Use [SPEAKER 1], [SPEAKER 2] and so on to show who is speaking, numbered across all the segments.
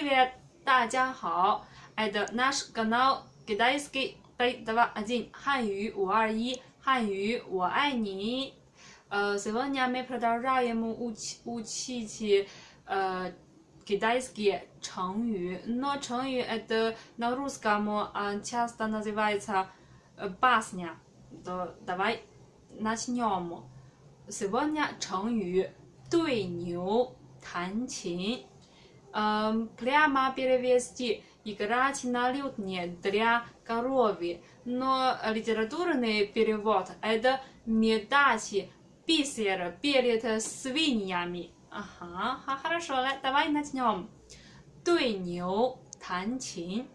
[SPEAKER 1] привет，大家好。Это наш канал китайский три два один 汉语五二一汉语我爱你。Э, сегодня мы продолжаем учить учить э китайские 成语. Но 成语 это на русском а, часто называется э, басня. То давай начнем. Сегодня 成语对牛弹琴. Эм, прямо перевести играть на лютне для коровы. Но литературный перевод это медать бисер перед свиньями. Ага, хорошо, давай начнем. 对牛弹琴。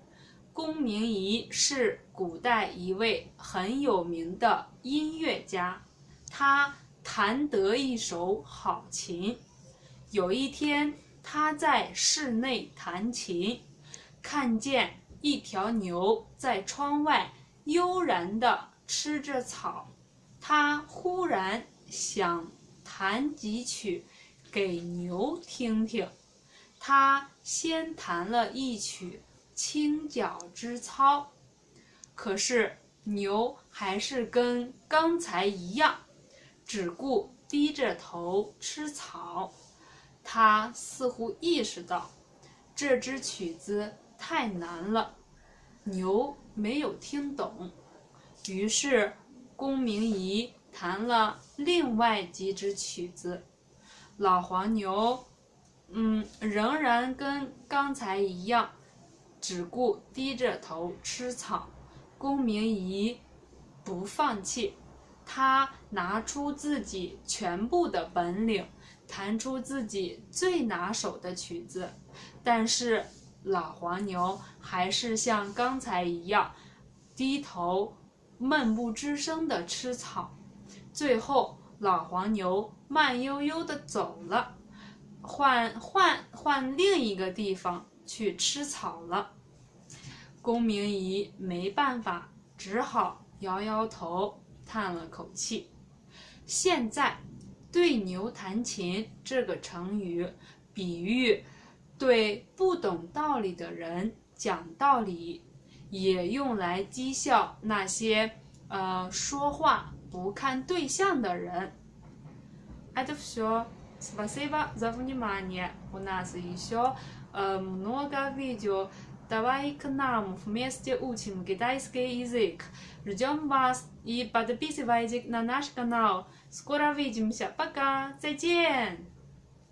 [SPEAKER 1] 龚明仪是古代一位很有名的音乐家，他弹得一手好琴。有一天， 他在室内弹琴，看见一条牛在窗外悠然地吃着草。他忽然想弹几曲给牛听听。他先弹了一曲。清脚之操，可是牛还是跟刚才一样，只顾低着头吃草。他似乎意识到这支曲子太难了，牛没有听懂。于是公明仪弹了另外几支曲子，老黄牛，嗯，仍然跟刚才一样。只顾低着头吃草，公明仪不放弃，他拿出自己全部的本领，弹出自己最拿手的曲子。但是老黄牛还是像刚才一样，低头闷不吱声地吃草。最后，老黄牛慢悠悠地走了，换换换另一个地方去吃草了。公明仪没办法，只好摇摇头，叹了口气。现在，“对牛弹琴”这个成语，比喻对不懂道理的人讲道理，也用来讥笑那些呃说话不看对象的人。Это все. Спасибо за внимание. У нас еще много видео. Давай к нам вместе учим китайский язык. Ждем вас и подписывайтесь на наш канал. Скоро увидимся. Пока. 再见。